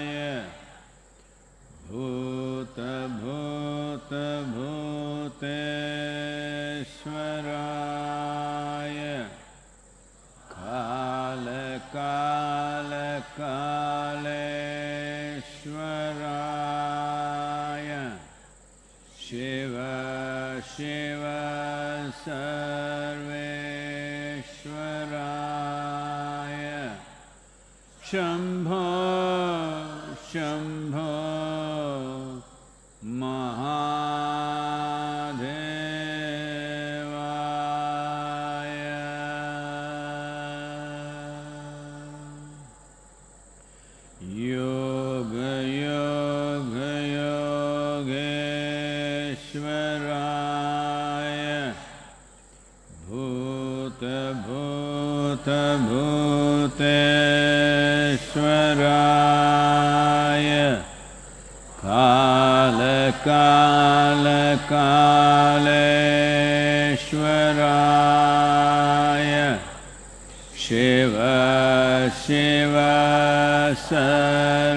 य भूत श्वराय कालकालकालश्वराय शिव शिव सर्वेश्वराय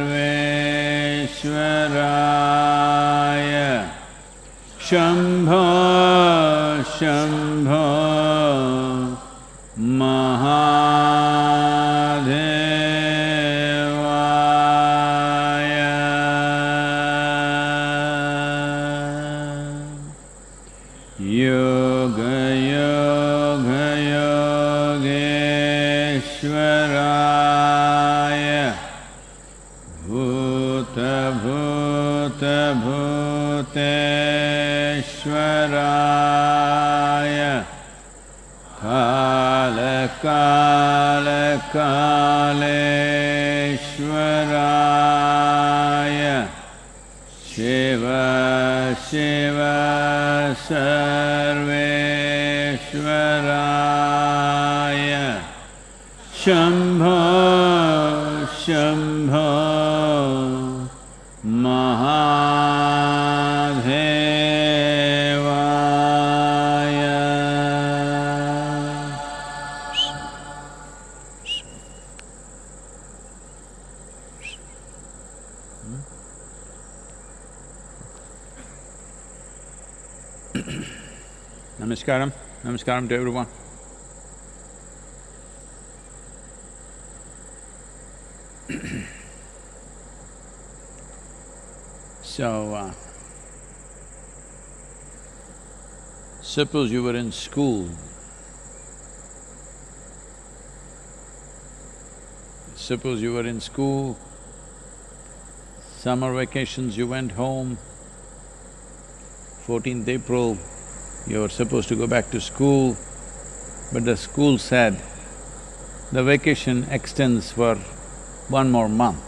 शम्भो शम्भो मा ईश्वराय। कालकालकालेश्वराय। शिव शिव सर्वेश्वराय। शम् Namaskaram, namaskaram to everyone. so, uh, suppose you were in school, suppose you were in school, summer vacations, you went home, fourteenth April, you were supposed to go back to school, but the school said, the vacation extends for one more month.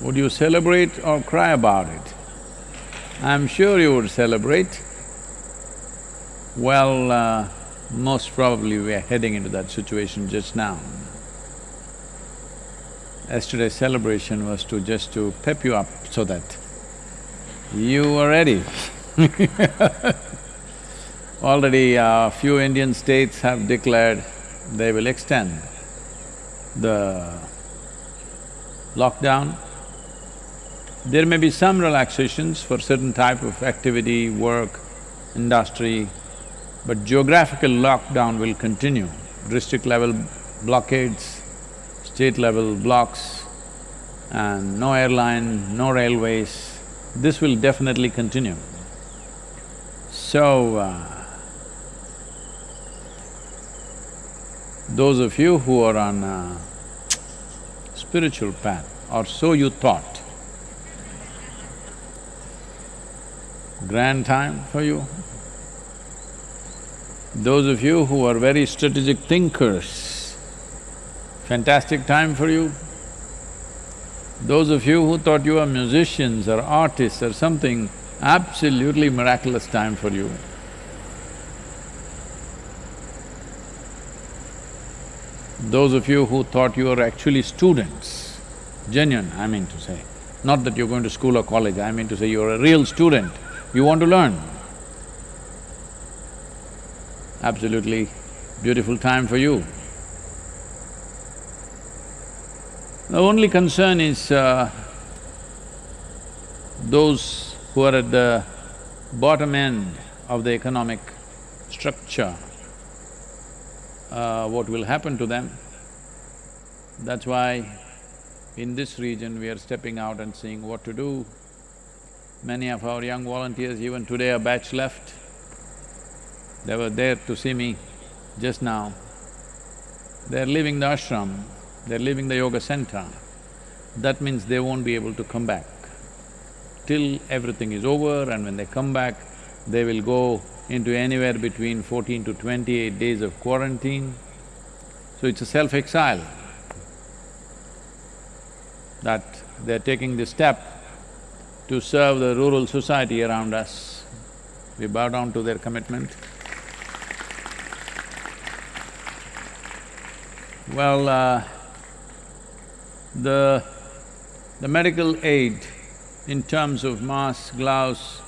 Would you celebrate or cry about it? I'm sure you would celebrate. Well, uh, most probably we are heading into that situation just now. Yesterday's celebration was to just to pep you up so that you are ready. Already a few Indian states have declared they will extend the lockdown. There may be some relaxations for certain type of activity, work, industry, but geographical lockdown will continue. District level blockades, state level blocks, and no airline, no railways, this will definitely continue. So, uh, those of you who are on a spiritual path, or so you thought, grand time for you. Those of you who are very strategic thinkers, fantastic time for you. Those of you who thought you were musicians or artists or something, absolutely miraculous time for you. Those of you who thought you were actually students, genuine, I mean to say, not that you're going to school or college, I mean to say you're a real student, you want to learn. Absolutely beautiful time for you. The only concern is uh, those who are at the bottom end of the economic structure, uh, what will happen to them. That's why in this region we are stepping out and seeing what to do. Many of our young volunteers, even today a batch left, they were there to see me just now. They're leaving the ashram, they're leaving the yoga center. That means they won't be able to come back. Till everything is over and when they come back, they will go into anywhere between fourteen to twenty-eight days of quarantine. So it's a self-exile that they're taking this step to serve the rural society around us. We bow down to their commitment. Well, uh, the… the medical aid in terms of masks, gloves,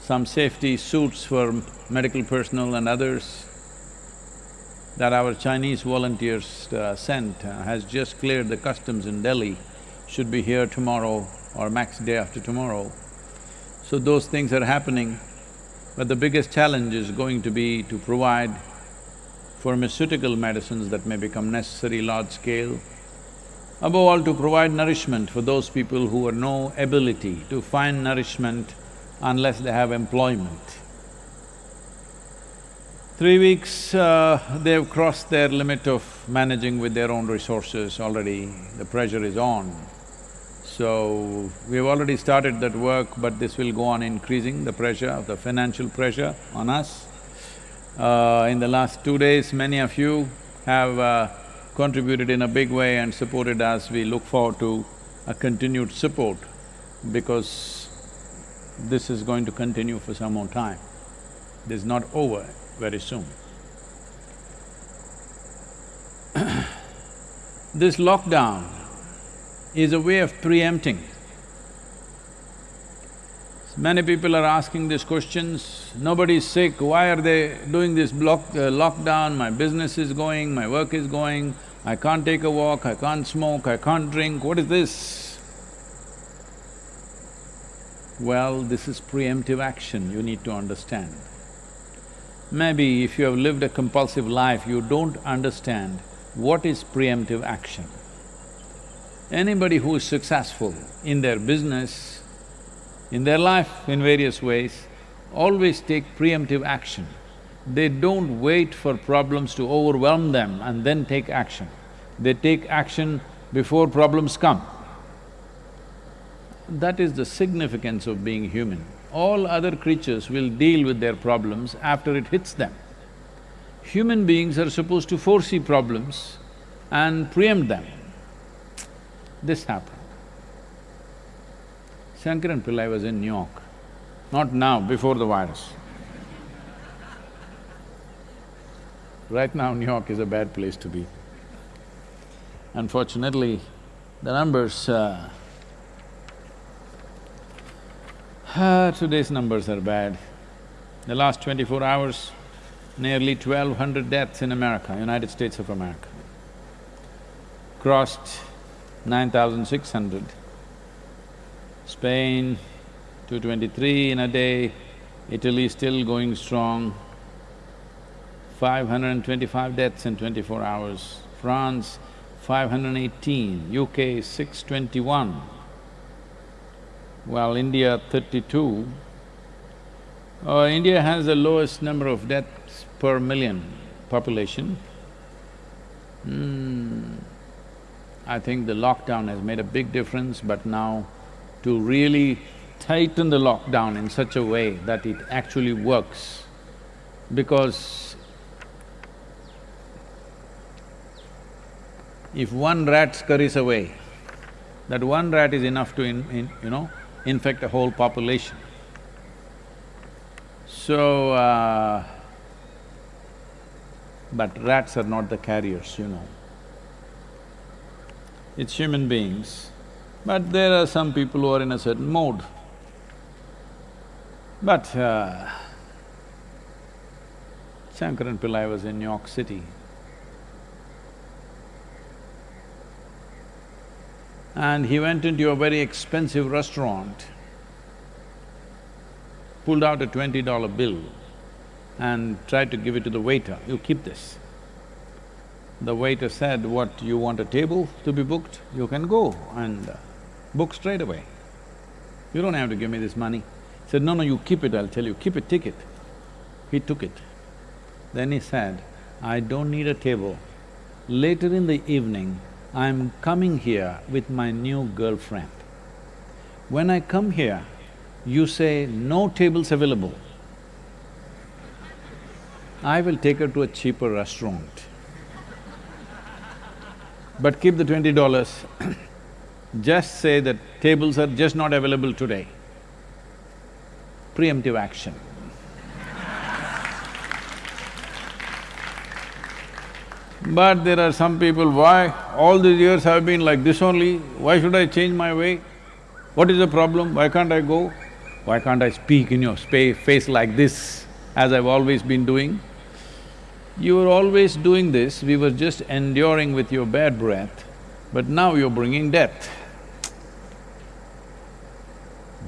some safety suits for medical personnel and others that our Chinese volunteers uh, sent uh, has just cleared the customs in Delhi, should be here tomorrow or max day after tomorrow. So those things are happening, but the biggest challenge is going to be to provide pharmaceutical medicines that may become necessary large scale. Above all, to provide nourishment for those people who have no ability to find nourishment unless they have employment. Three weeks, uh, they've crossed their limit of managing with their own resources already, the pressure is on. So, we've already started that work, but this will go on increasing, the pressure, of the financial pressure on us. Uh, in the last two days, many of you have uh, contributed in a big way and supported us. We look forward to a continued support because this is going to continue for some more time. This is not over very soon. this lockdown is a way of preempting Many people are asking these questions, nobody is sick, why are they doing this block… Uh, lockdown, my business is going, my work is going, I can't take a walk, I can't smoke, I can't drink, what is this? Well, this is preemptive action, you need to understand. Maybe if you have lived a compulsive life, you don't understand what is preemptive action. Anybody who is successful in their business, in their life in various ways, always take preemptive action. They don't wait for problems to overwhelm them and then take action. They take action before problems come. That is the significance of being human. All other creatures will deal with their problems after it hits them. Human beings are supposed to foresee problems and preempt them. This happened. Shankaran Pillai was in New York, not now, before the virus. Right now, New York is a bad place to be. Unfortunately, the numbers… Uh, uh, today's numbers are bad. The last twenty-four hours, nearly twelve hundred deaths in America, United States of America. Crossed nine thousand six hundred. Spain, 223 in a day, Italy still going strong, 525 deaths in 24 hours, France 518, UK 621, while India 32. Uh, India has the lowest number of deaths per million population. Hmm. I think the lockdown has made a big difference, but now to really tighten the lockdown in such a way that it actually works. Because if one rat scurries away, That one rat is enough to, in, in, you know, infect a whole population. So, uh, but rats are not the carriers, you know. It's human beings. But there are some people who are in a certain mode. But uh, Shankaran Pillai was in New York City. And he went into a very expensive restaurant, pulled out a twenty dollar bill and tried to give it to the waiter, you keep this. The waiter said, what, you want a table to be booked? You can go and uh, book straight away. You don't have to give me this money. He said, no, no, you keep it, I'll tell you, keep it, take it. He took it. Then he said, I don't need a table. Later in the evening, I'm coming here with my new girlfriend. When I come here, you say, no tables available. I will take her to a cheaper restaurant. But keep the twenty dollars just say that tables are just not available today. Preemptive action. But there are some people, why? All these years I've been like this only, why should I change my way? What is the problem? Why can't I go? Why can't I speak in your face like this, as I've always been doing? You were always doing this, we were just enduring with your bad breath, but now you're bringing death.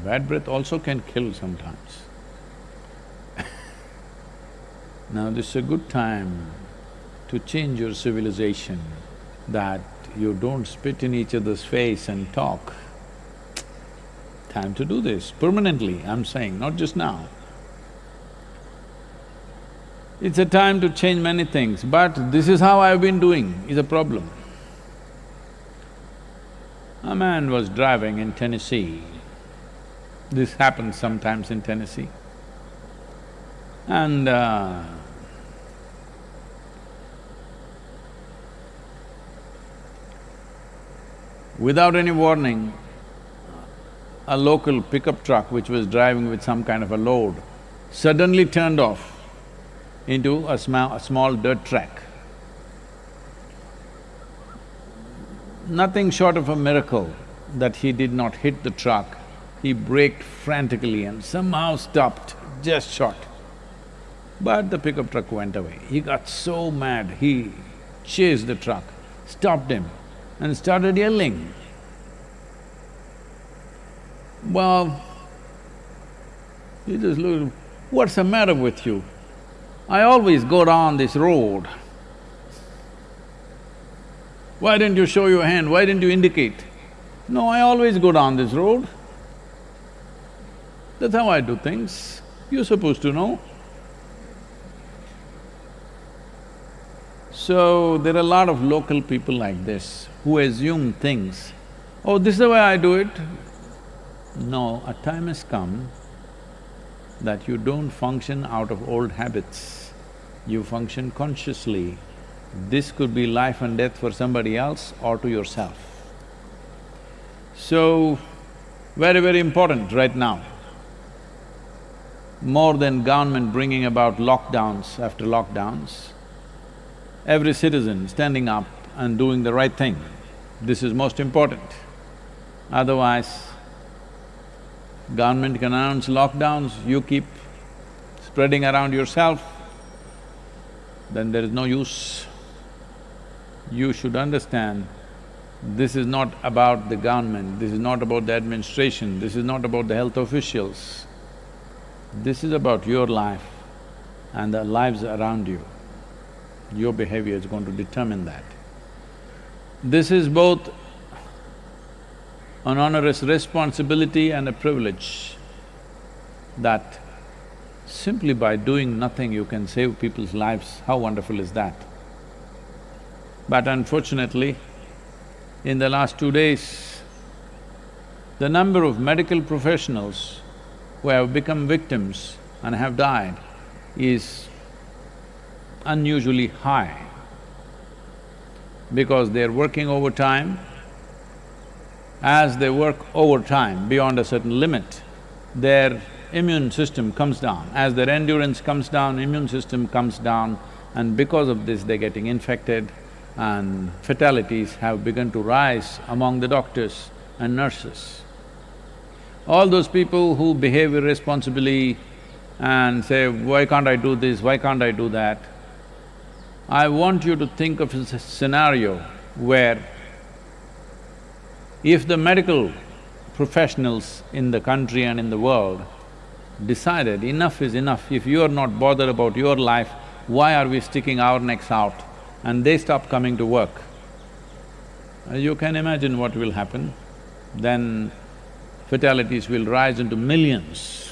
Bad breath also can kill sometimes. now this is a good time to change your civilization, that you don't spit in each other's face and talk. Time to do this permanently, I'm saying, not just now. It's a time to change many things, but this is how I've been doing, is a problem. A man was driving in Tennessee. This happens sometimes in Tennessee. And uh, without any warning, a local pickup truck which was driving with some kind of a load suddenly turned off into a small, a small dirt track. Nothing short of a miracle that he did not hit the truck. He braked frantically and somehow stopped, just short. But the pickup truck went away. He got so mad, he chased the truck, stopped him and started yelling. Well, he just looked, what's the matter with you? I always go down this road. Why didn't you show your hand? Why didn't you indicate? No, I always go down this road. That's how I do things. You're supposed to know. So, there are a lot of local people like this who assume things. Oh, this is the way I do it. No, a time has come that you don't function out of old habits you function consciously, this could be life and death for somebody else or to yourself. So, very, very important right now. More than government bringing about lockdowns after lockdowns, every citizen standing up and doing the right thing, this is most important. Otherwise, government can announce lockdowns, you keep spreading around yourself, then there is no use. You should understand, this is not about the government, this is not about the administration, this is not about the health officials. This is about your life and the lives around you. Your behavior is going to determine that. This is both an onerous responsibility and a privilege that Simply by doing nothing you can save people's lives, how wonderful is that? But unfortunately, in the last two days, the number of medical professionals who have become victims and have died is unusually high because they're working overtime, as they work overtime beyond a certain limit, their immune system comes down. As their endurance comes down, immune system comes down and because of this they're getting infected and fatalities have begun to rise among the doctors and nurses. All those people who behave irresponsibly and say, why can't I do this, why can't I do that? I want you to think of a scenario where if the medical professionals in the country and in the world decided enough is enough, if you are not bothered about your life, why are we sticking our necks out? And they stop coming to work. Uh, you can imagine what will happen. Then fatalities will rise into millions.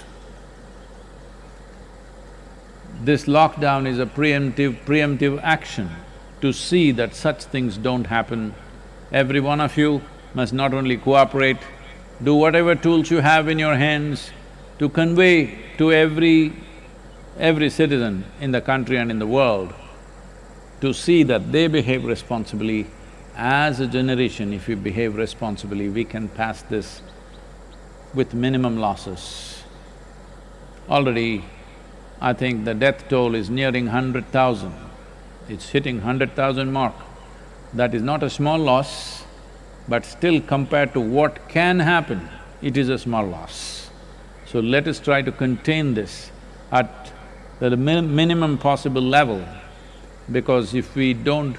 This lockdown is a preemptive, preemptive action to see that such things don't happen. Every one of you must not only cooperate, do whatever tools you have in your hands to convey to every… every citizen in the country and in the world to see that they behave responsibly. As a generation, if we behave responsibly, we can pass this with minimum losses. Already, I think the death toll is nearing hundred thousand. It's hitting hundred thousand mark. That is not a small loss, but still compared to what can happen, it is a small loss. So let us try to contain this at the min minimum possible level, because if we don't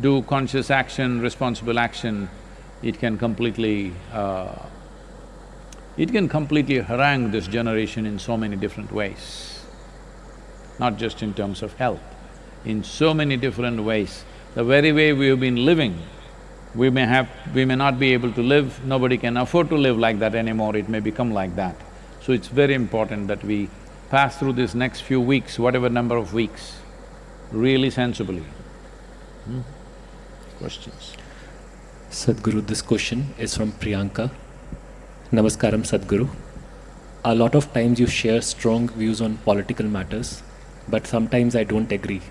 do conscious action, responsible action, it can completely… Uh, it can completely harangue this generation in so many different ways, not just in terms of health, in so many different ways. The very way we have been living, we may have… we may not be able to live, nobody can afford to live like that anymore, it may become like that. So it's very important that we pass through these next few weeks, whatever number of weeks, really sensibly. Hmm? Questions? Sadhguru, this question is from Priyanka. Namaskaram, Sadhguru. A lot of times you share strong views on political matters, but sometimes I don't agree.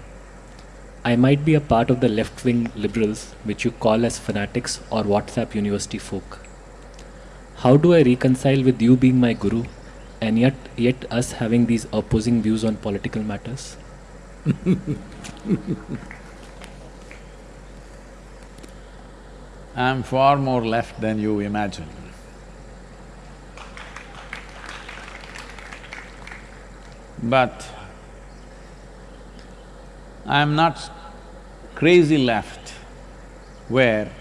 I might be a part of the left-wing liberals, which you call as fanatics or WhatsApp university folk. How do I reconcile with you being my guru and yet yet us having these opposing views on political matters? I'm far more left than you imagine. But I'm not crazy left where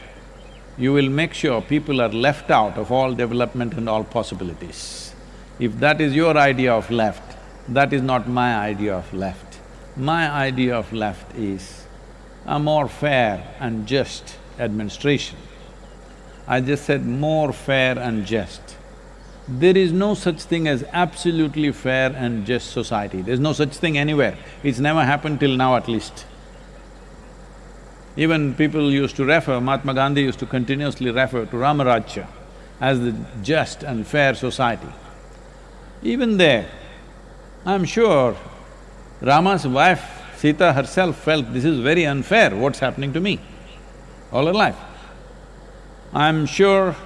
you will make sure people are left out of all development and all possibilities. If that is your idea of left, that is not my idea of left. My idea of left is a more fair and just administration. I just said more fair and just. There is no such thing as absolutely fair and just society, there's no such thing anywhere. It's never happened till now at least. Even people used to refer, Mahatma Gandhi used to continuously refer to Ramarajya as the just and fair society. Even there, I'm sure Rama's wife, Sita herself felt this is very unfair, what's happening to me all her life. I'm sure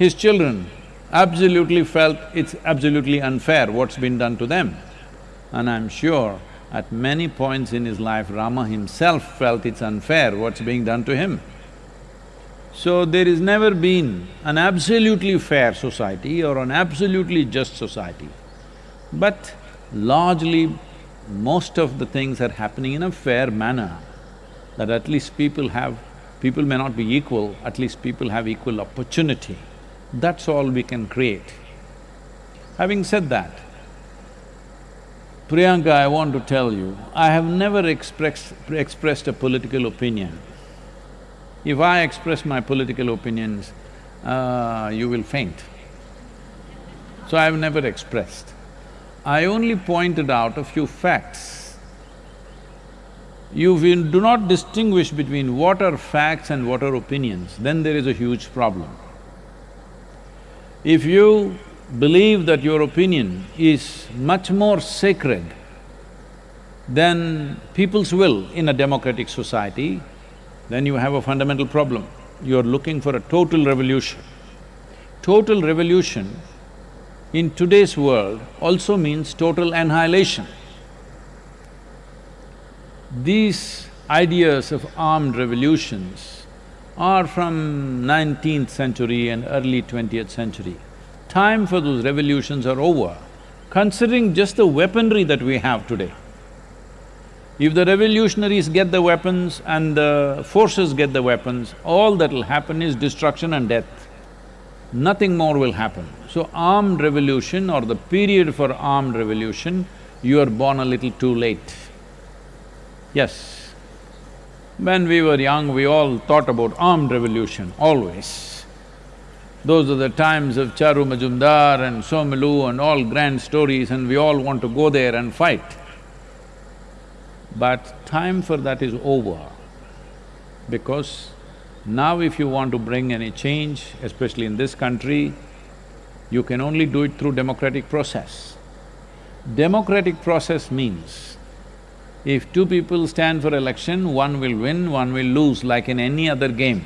his children absolutely felt it's absolutely unfair what's been done to them. And I'm sure at many points in his life, Rama himself felt it's unfair what's being done to him. So there has never been an absolutely fair society or an absolutely just society. But largely, most of the things are happening in a fair manner, that at least people have… people may not be equal, at least people have equal opportunity. That's all we can create. Having said that, Priyanka, I want to tell you, I have never expressed… expressed a political opinion. If I express my political opinions, uh, you will faint. So I've never expressed. I only pointed out a few facts. You do not distinguish between what are facts and what are opinions, then there is a huge problem. If you believe that your opinion is much more sacred than people's will in a democratic society, then you have a fundamental problem. you're looking for a total revolution. Total revolution in today's world also means total annihilation. These ideas of armed revolutions are from 19th century and early 20th century. Time for those revolutions are over, considering just the weaponry that we have today. If the revolutionaries get the weapons and the forces get the weapons, all that'll happen is destruction and death. Nothing more will happen. So armed revolution or the period for armed revolution, you are born a little too late. Yes, when we were young, we all thought about armed revolution, always. Those are the times of Charu Majumdar and Somelu and all grand stories and we all want to go there and fight. But time for that is over because now if you want to bring any change, especially in this country, you can only do it through democratic process. Democratic process means if two people stand for election, one will win, one will lose like in any other game.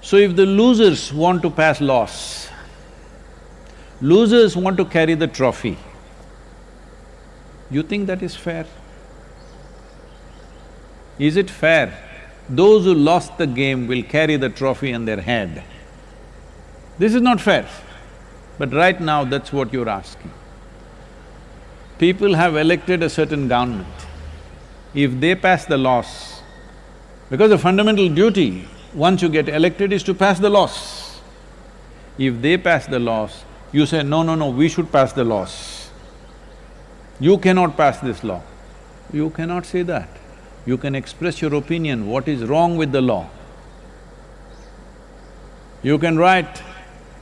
So if the losers want to pass laws, losers want to carry the trophy, you think that is fair? Is it fair? Those who lost the game will carry the trophy on their head. This is not fair. But right now, that's what you're asking. People have elected a certain government. If they pass the laws, because the fundamental duty, once you get elected, is to pass the laws. If they pass the laws, you say, no, no, no, we should pass the laws. You cannot pass this law. You cannot say that. You can express your opinion, what is wrong with the law. You can write,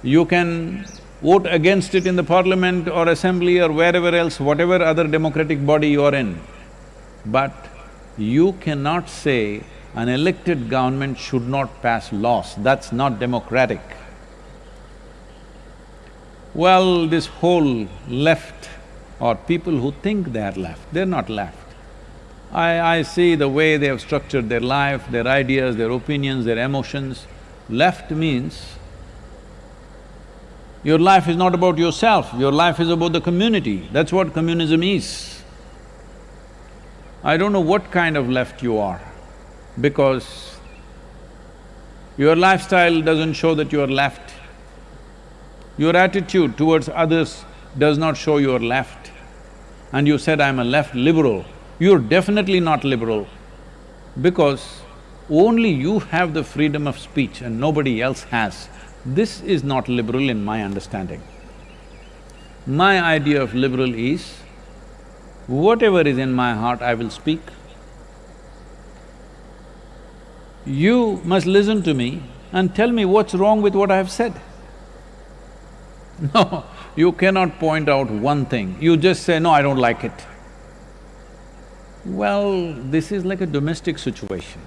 you can vote against it in the parliament or assembly or wherever else, whatever other democratic body you are in. But you cannot say an elected government should not pass laws, that's not democratic. Well, this whole left or people who think they are left, they're not left. I… I see the way they have structured their life, their ideas, their opinions, their emotions. Left means your life is not about yourself, your life is about the community, that's what communism is. I don't know what kind of left you are, because your lifestyle doesn't show that you are left. Your attitude towards others does not show you are left. And you said, I'm a left liberal, you're definitely not liberal because only you have the freedom of speech and nobody else has. This is not liberal in my understanding. My idea of liberal is, whatever is in my heart, I will speak. You must listen to me and tell me what's wrong with what I have said. No, you cannot point out one thing, you just say, no, I don't like it. Well, this is like a domestic situation.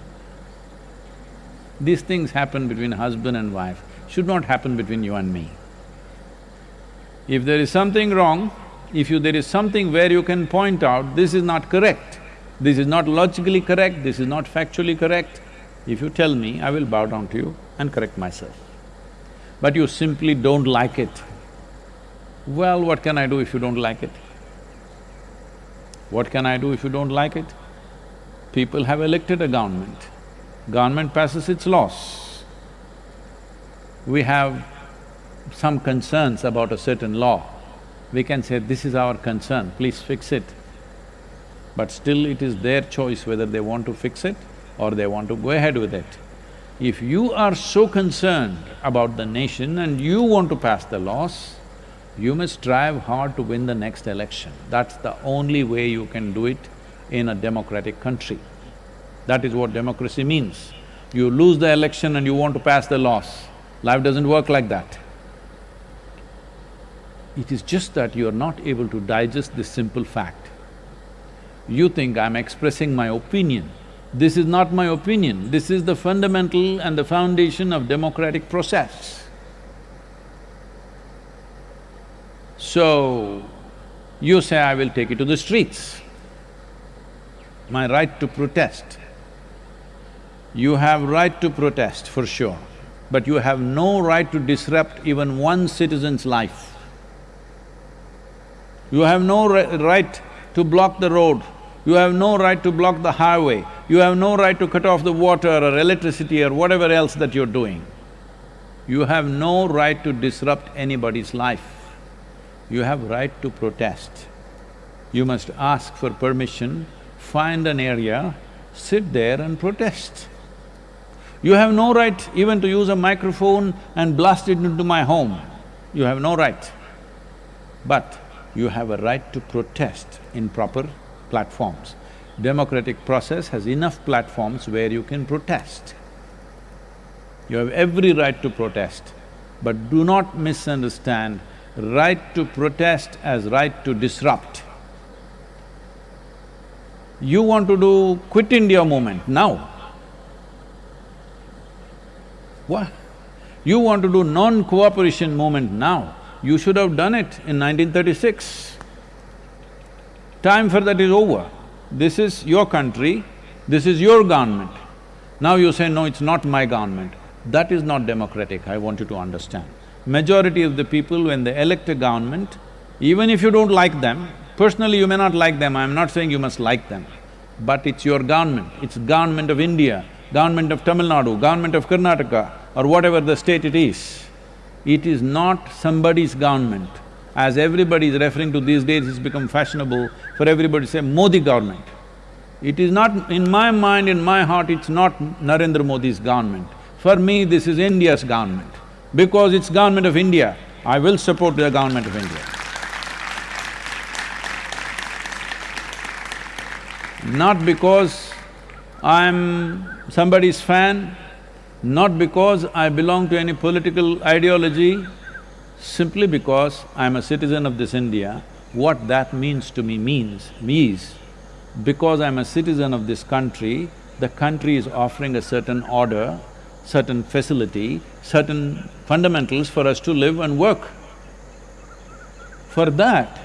These things happen between husband and wife should not happen between you and me. If there is something wrong, if you… there is something where you can point out, this is not correct, this is not logically correct, this is not factually correct, if you tell me, I will bow down to you and correct myself. But you simply don't like it. Well, what can I do if you don't like it? What can I do if you don't like it? People have elected a government, government passes its laws we have some concerns about a certain law, we can say, this is our concern, please fix it. But still it is their choice whether they want to fix it or they want to go ahead with it. If you are so concerned about the nation and you want to pass the laws, you must strive hard to win the next election. That's the only way you can do it in a democratic country. That is what democracy means. You lose the election and you want to pass the laws. Life doesn't work like that. It is just that you're not able to digest this simple fact. You think I'm expressing my opinion. This is not my opinion, this is the fundamental and the foundation of democratic process. So, you say, I will take it to the streets. My right to protest. You have right to protest, for sure, but you have no right to disrupt even one citizen's life. You have no right to block the road, you have no right to block the highway, you have no right to cut off the water or electricity or whatever else that you're doing. You have no right to disrupt anybody's life. You have right to protest. You must ask for permission, find an area, sit there and protest. You have no right even to use a microphone and blast it into my home. You have no right. But you have a right to protest in proper platforms. Democratic process has enough platforms where you can protest. You have every right to protest, but do not misunderstand right to protest as right to disrupt. You want to do quit India movement now. What? You want to do non-cooperation movement now. You should have done it in 1936. Time for that is over. This is your country, this is your government. Now you say, no, it's not my government. That is not democratic, I want you to understand. Majority of the people, when they elect a government, even if you don't like them, personally you may not like them, I'm not saying you must like them, but it's your government, it's government of India, government of Tamil Nadu, government of Karnataka, or whatever the state it is. It is not somebody's government. As everybody is referring to these days, it's become fashionable for everybody to say Modi government. It is not… in my mind, in my heart, it's not Narendra Modi's government. For me, this is India's government. Because it's government of India, I will support the government of India. Not because I'm somebody's fan, not because I belong to any political ideology, simply because I'm a citizen of this India, what that means to me means, means, because I'm a citizen of this country, the country is offering a certain order certain facility, certain fundamentals for us to live and work. For that,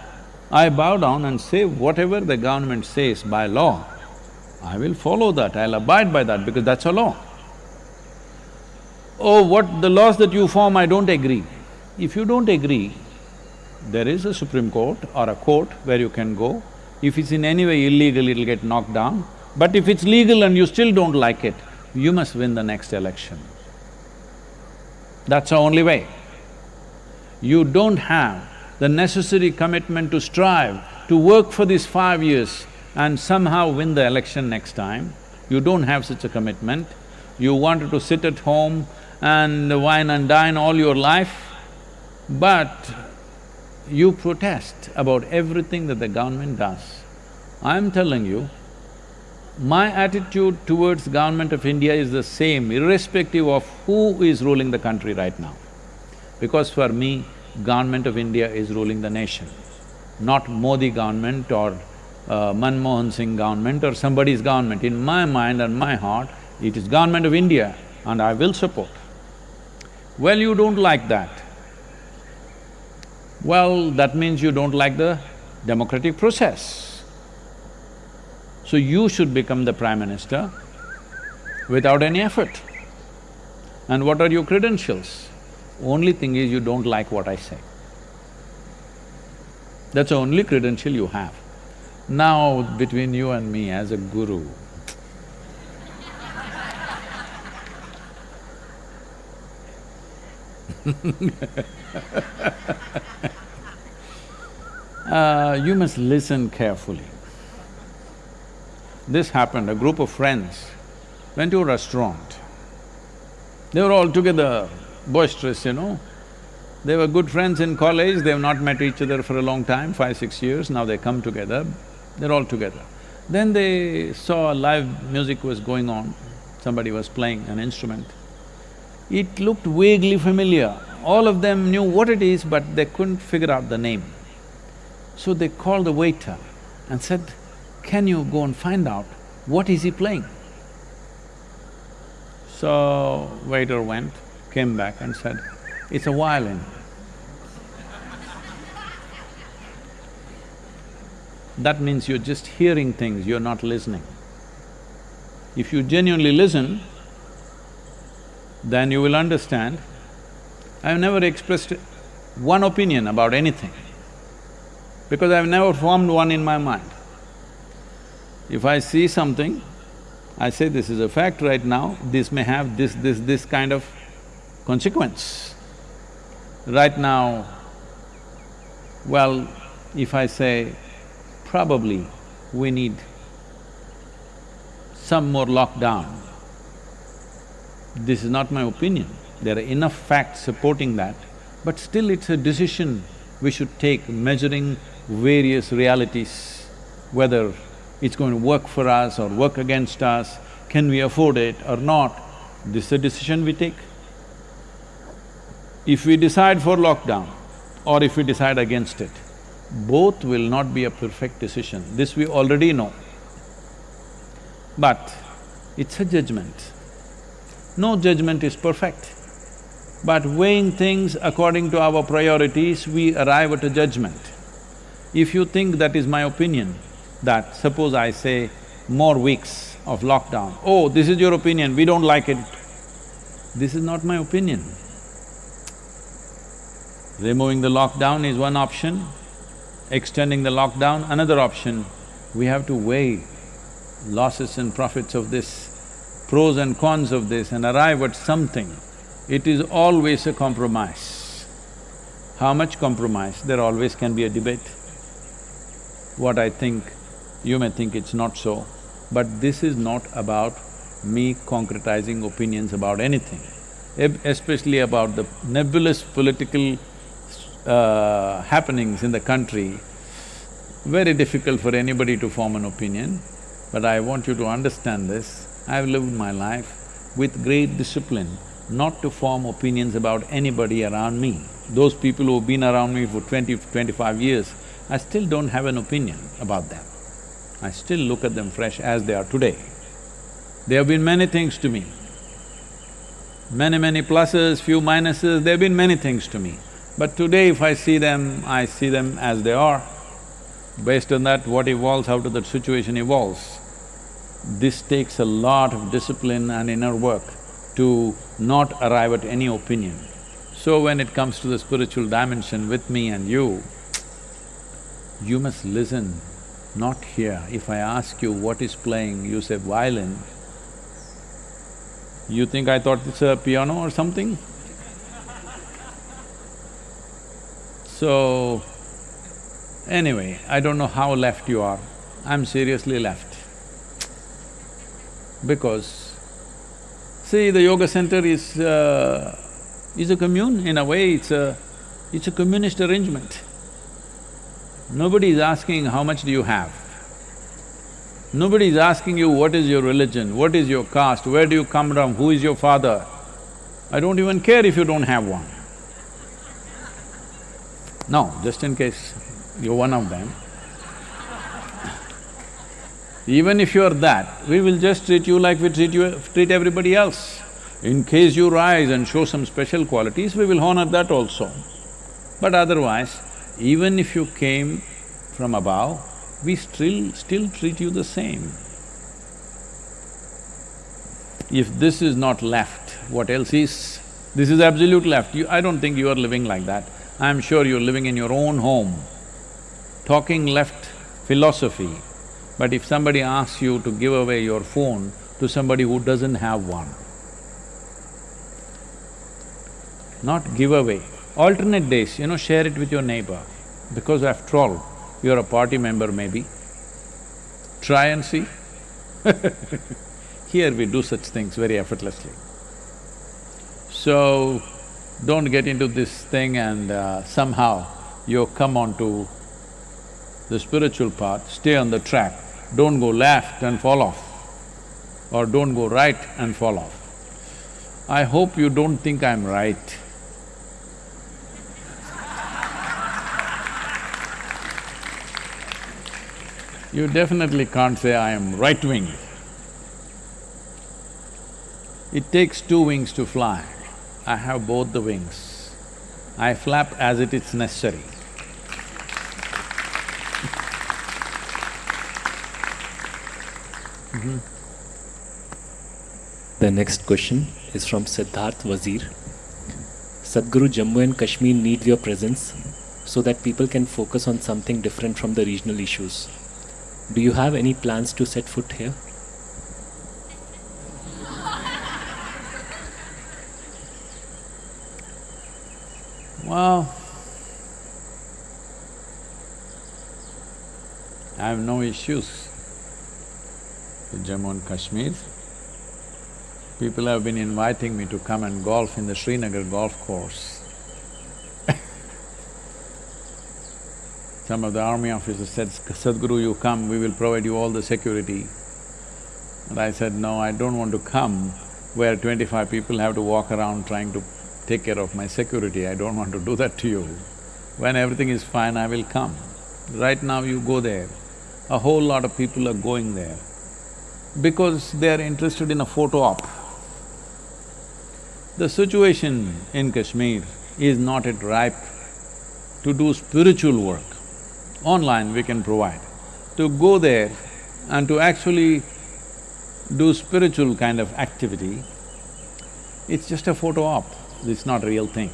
I bow down and say whatever the government says by law, I will follow that, I'll abide by that because that's a law. Oh, what the laws that you form, I don't agree. If you don't agree, there is a Supreme Court or a court where you can go. If it's in any way illegal, it'll get knocked down. But if it's legal and you still don't like it, you must win the next election. That's the only way. You don't have the necessary commitment to strive, to work for these five years and somehow win the election next time. You don't have such a commitment. You wanted to sit at home and wine and dine all your life, but you protest about everything that the government does. I'm telling you, my attitude towards government of India is the same irrespective of who is ruling the country right now. Because for me, government of India is ruling the nation, not Modi government or uh, Manmohan Singh government or somebody's government. In my mind and my heart, it is government of India and I will support. Well, you don't like that. Well, that means you don't like the democratic process. So you should become the prime minister without any effort. And what are your credentials? Only thing is you don't like what I say. That's the only credential you have. Now, between you and me as a guru, uh, you must listen carefully. This happened, a group of friends went to a restaurant. They were all together, boisterous, you know. They were good friends in college, they've not met each other for a long time, five, six years, now they come together, they're all together. Then they saw live music was going on, somebody was playing an instrument. It looked vaguely familiar. All of them knew what it is, but they couldn't figure out the name. So they called the waiter and said, can you go and find out what is he playing? So, waiter went, came back and said, it's a violin. That means you're just hearing things, you're not listening. If you genuinely listen, then you will understand. I've never expressed one opinion about anything because I've never formed one in my mind. If I see something, I say this is a fact right now, this may have this, this, this kind of consequence. Right now, well, if I say probably we need some more lockdown, this is not my opinion. There are enough facts supporting that, but still it's a decision we should take measuring various realities, whether it's going to work for us or work against us, can we afford it or not, this is a decision we take. If we decide for lockdown or if we decide against it, both will not be a perfect decision, this we already know. But it's a judgment. No judgment is perfect. But weighing things according to our priorities, we arrive at a judgment. If you think that is my opinion, that suppose I say more weeks of lockdown, oh, this is your opinion, we don't like it. This is not my opinion. Removing the lockdown is one option, extending the lockdown another option. We have to weigh losses and profits of this, pros and cons of this and arrive at something. It is always a compromise. How much compromise? There always can be a debate. What I think, you may think it's not so, but this is not about me concretizing opinions about anything, especially about the nebulous political uh, happenings in the country, very difficult for anybody to form an opinion, but I want you to understand this. I've lived my life with great discipline not to form opinions about anybody around me. Those people who've been around me for 20, 25 years, I still don't have an opinion about them. I still look at them fresh as they are today. There have been many things to me. Many, many pluses, few minuses, there have been many things to me. But today if I see them, I see them as they are. Based on that, what evolves out of that situation evolves. This takes a lot of discipline and inner work to not arrive at any opinion. So when it comes to the spiritual dimension with me and you, you must listen, not hear. If I ask you what is playing, you say violin, you think I thought it's a piano or something? So, anyway, I don't know how left you are, I'm seriously left. Because, see, the yoga center is… Uh, is a commune, in a way it's a… it's a communist arrangement. Nobody is asking how much do you have. Nobody is asking you what is your religion, what is your caste, where do you come from, who is your father. I don't even care if you don't have one. No, just in case you're one of them. Even if you're that, we will just treat you like we treat you… treat everybody else. In case you rise and show some special qualities, we will honor that also. But otherwise, even if you came from above, we still… still treat you the same. If this is not left, what else is? This is absolute left. You, I don't think you are living like that. I'm sure you're living in your own home, talking left philosophy, but if somebody asks you to give away your phone to somebody who doesn't have one, not give away, alternate days, you know, share it with your neighbor, because after all, you're a party member maybe. Try and see Here we do such things very effortlessly. So, don't get into this thing and uh, somehow you come onto the spiritual path, stay on the track, don't go left and fall off or don't go right and fall off. I hope you don't think I'm right. You definitely can't say I am right-wing. It takes two wings to fly. I have both the wings. I flap as it is necessary. Mm -hmm. The next question is from Siddharth Wazir. Sadhguru, Jammu and Kashmir need your presence so that people can focus on something different from the regional issues. Do you have any plans to set foot here? Well, I have no issues with Jammu and Kashmir. People have been inviting me to come and golf in the Srinagar golf course. Some of the army officers said, Sadhguru, you come, we will provide you all the security. And I said, no, I don't want to come where twenty-five people have to walk around trying to take care of my security, I don't want to do that to you. When everything is fine, I will come. Right now you go there, a whole lot of people are going there because they are interested in a photo op. The situation in Kashmir is not yet ripe to do spiritual work. Online we can provide. To go there and to actually do spiritual kind of activity, it's just a photo op it's not a real thing.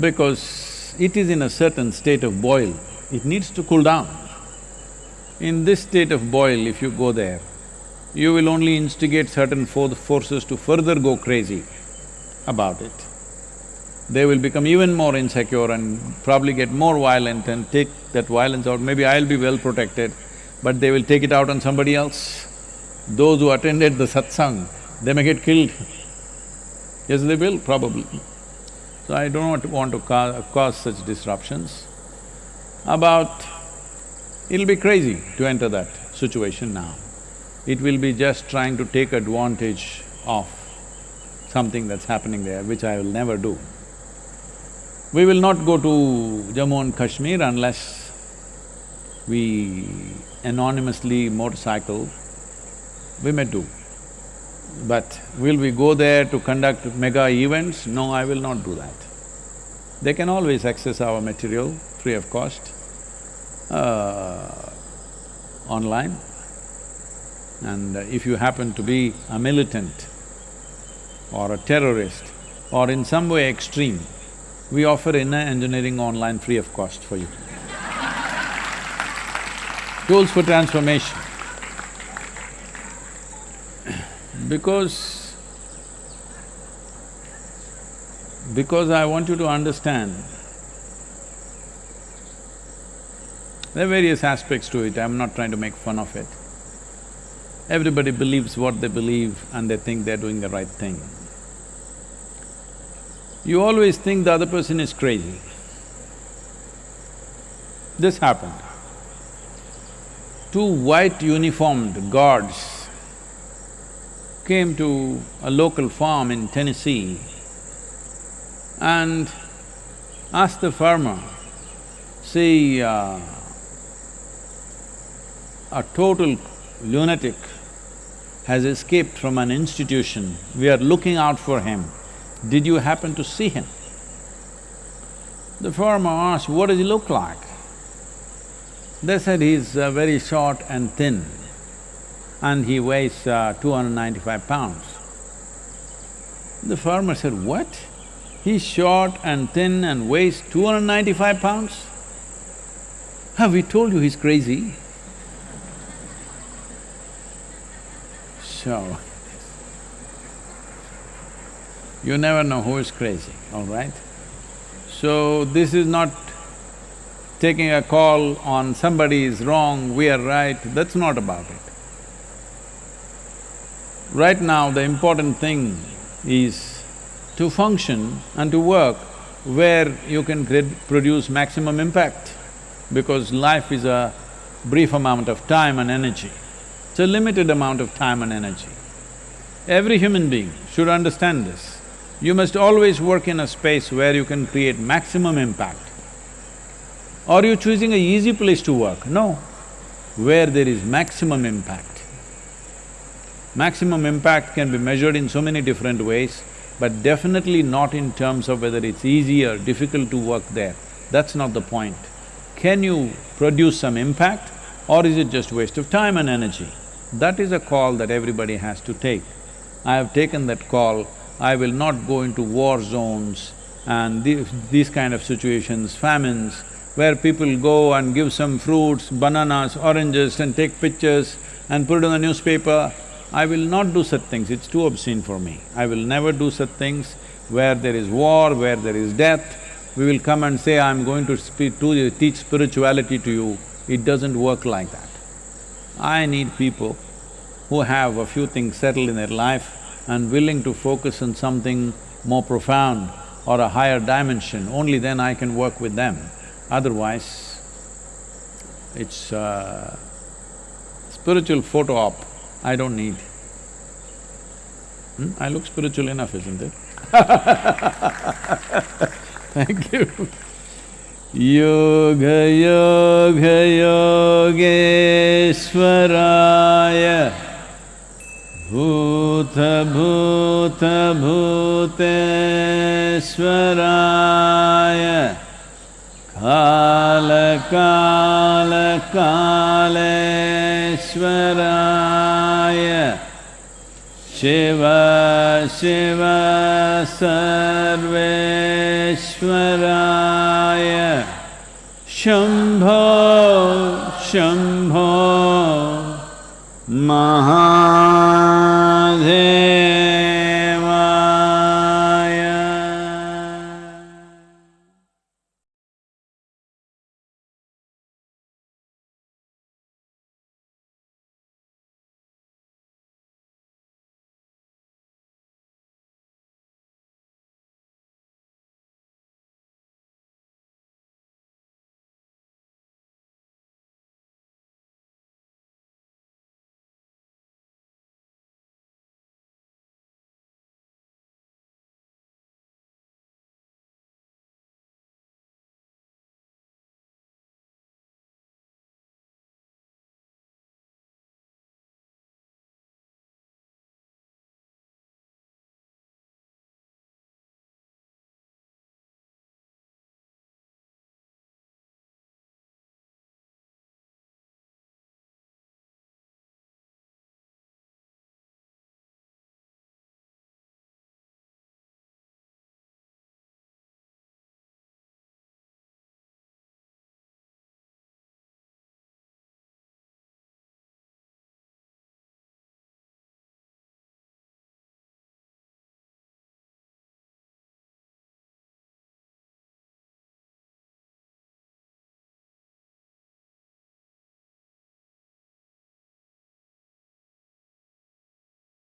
Because it is in a certain state of boil, it needs to cool down. In this state of boil, if you go there, you will only instigate certain for forces to further go crazy about it. They will become even more insecure and probably get more violent and take that violence out. Maybe I'll be well protected, but they will take it out on somebody else. Those who attended the satsang, they may get killed Yes, they will, probably. So I don't want to ca cause such disruptions. About… it'll be crazy to enter that situation now. It will be just trying to take advantage of something that's happening there, which I will never do. We will not go to Jammu and Kashmir unless we anonymously motorcycle, we may do. But will we go there to conduct mega events? No, I will not do that. They can always access our material free of cost uh, online. And if you happen to be a militant or a terrorist or in some way extreme, we offer inner engineering online free of cost for you. Tools for transformation. Because… because I want you to understand, there are various aspects to it, I'm not trying to make fun of it. Everybody believes what they believe and they think they're doing the right thing. You always think the other person is crazy. This happened. Two white uniformed guards came to a local farm in Tennessee and asked the farmer, see, uh, a total lunatic has escaped from an institution, we are looking out for him. Did you happen to see him? The farmer asked, what does he look like? They said he's uh, very short and thin and he weighs uh, 295 pounds. The farmer said, what? He's short and thin and weighs 295 pounds? Have we told you he's crazy? So, you never know who is crazy, all right? So, this is not taking a call on somebody is wrong, we are right, that's not about it. Right now, the important thing is to function and to work where you can produce maximum impact because life is a brief amount of time and energy. It's a limited amount of time and energy. Every human being should understand this. You must always work in a space where you can create maximum impact. Are you choosing a easy place to work? No, where there is maximum impact. Maximum impact can be measured in so many different ways, but definitely not in terms of whether it's easy or difficult to work there. That's not the point. Can you produce some impact or is it just waste of time and energy? That is a call that everybody has to take. I have taken that call, I will not go into war zones and these, these kind of situations, famines, where people go and give some fruits, bananas, oranges and take pictures and put it in the newspaper. I will not do such things, it's too obscene for me. I will never do such things where there is war, where there is death. We will come and say, I'm going to to teach spirituality to you. It doesn't work like that. I need people who have a few things settled in their life and willing to focus on something more profound or a higher dimension, only then I can work with them. Otherwise, it's uh, spiritual photo op, I don't need. Hmm? I look spiritual enough, isn't it? Thank you. Yoga Yoga Yogeshwaraya Bhuta Bhuta Bhuteshwaraya कालकालकालेश्वराय Shiv Shiv सर्वेश्वराय Shambho Shambho महा